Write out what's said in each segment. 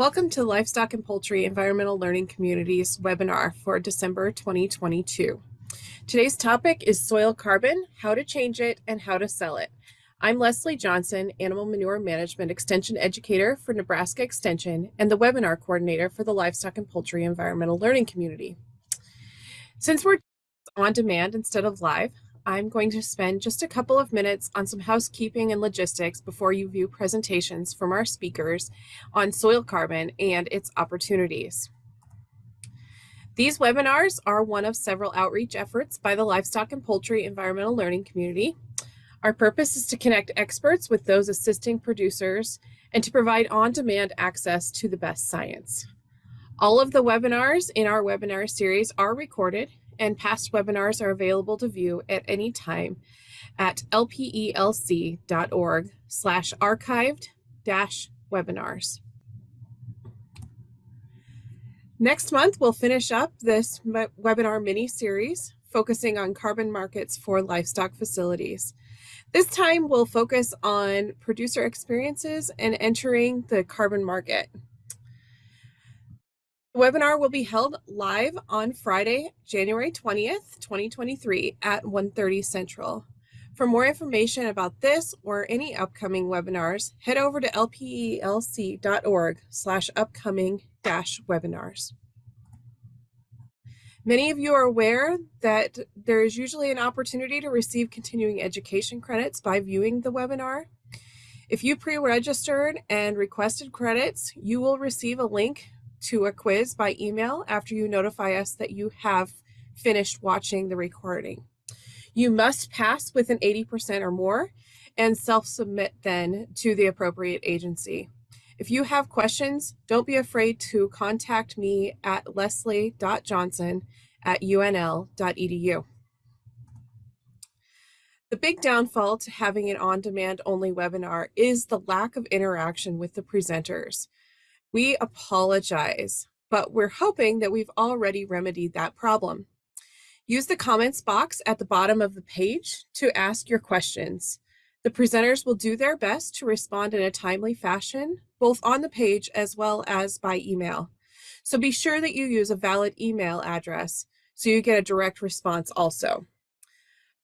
Welcome to Livestock and Poultry Environmental Learning Communities webinar for December 2022. Today's topic is soil carbon, how to change it, and how to sell it. I'm Leslie Johnson, Animal Manure Management Extension Educator for Nebraska Extension and the webinar coordinator for the Livestock and Poultry Environmental Learning Community. Since we're on demand instead of live, I'm going to spend just a couple of minutes on some housekeeping and logistics before you view presentations from our speakers on soil carbon and its opportunities. These webinars are one of several outreach efforts by the Livestock and Poultry Environmental Learning Community. Our purpose is to connect experts with those assisting producers and to provide on-demand access to the best science. All of the webinars in our webinar series are recorded and past webinars are available to view at any time at lpelc.org slash archived dash webinars. Next month, we'll finish up this webinar mini series focusing on carbon markets for livestock facilities. This time we'll focus on producer experiences and entering the carbon market. The webinar will be held live on Friday, January 20th, 2023 at 1.30 Central. For more information about this or any upcoming webinars, head over to lpelc.org slash upcoming dash webinars. Many of you are aware that there is usually an opportunity to receive continuing education credits by viewing the webinar. If you pre-registered and requested credits, you will receive a link to a quiz by email after you notify us that you have finished watching the recording. You must pass with an 80% or more and self-submit then to the appropriate agency. If you have questions, don't be afraid to contact me at leslie.johnson at unl.edu. The big downfall to having an on-demand only webinar is the lack of interaction with the presenters. We apologize, but we're hoping that we've already remedied that problem. Use the comments box at the bottom of the page to ask your questions. The presenters will do their best to respond in a timely fashion, both on the page as well as by email. So be sure that you use a valid email address so you get a direct response also.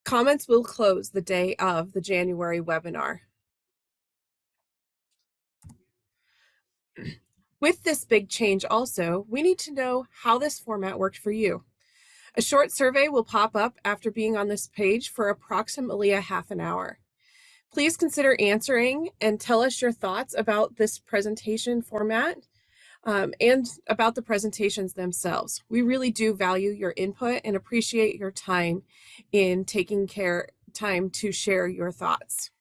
Comments will close the day of the January webinar. With this big change also, we need to know how this format worked for you. A short survey will pop up after being on this page for approximately a half an hour. Please consider answering and tell us your thoughts about this presentation format um, and about the presentations themselves. We really do value your input and appreciate your time in taking care time to share your thoughts.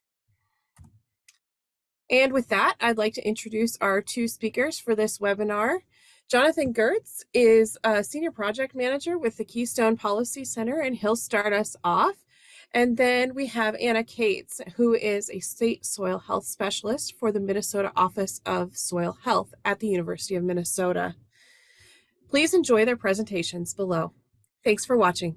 And with that, I'd like to introduce our two speakers for this webinar. Jonathan Gertz is a Senior Project Manager with the Keystone Policy Center, and he'll start us off. And then we have Anna Cates, who is a State Soil Health Specialist for the Minnesota Office of Soil Health at the University of Minnesota. Please enjoy their presentations below. Thanks for watching.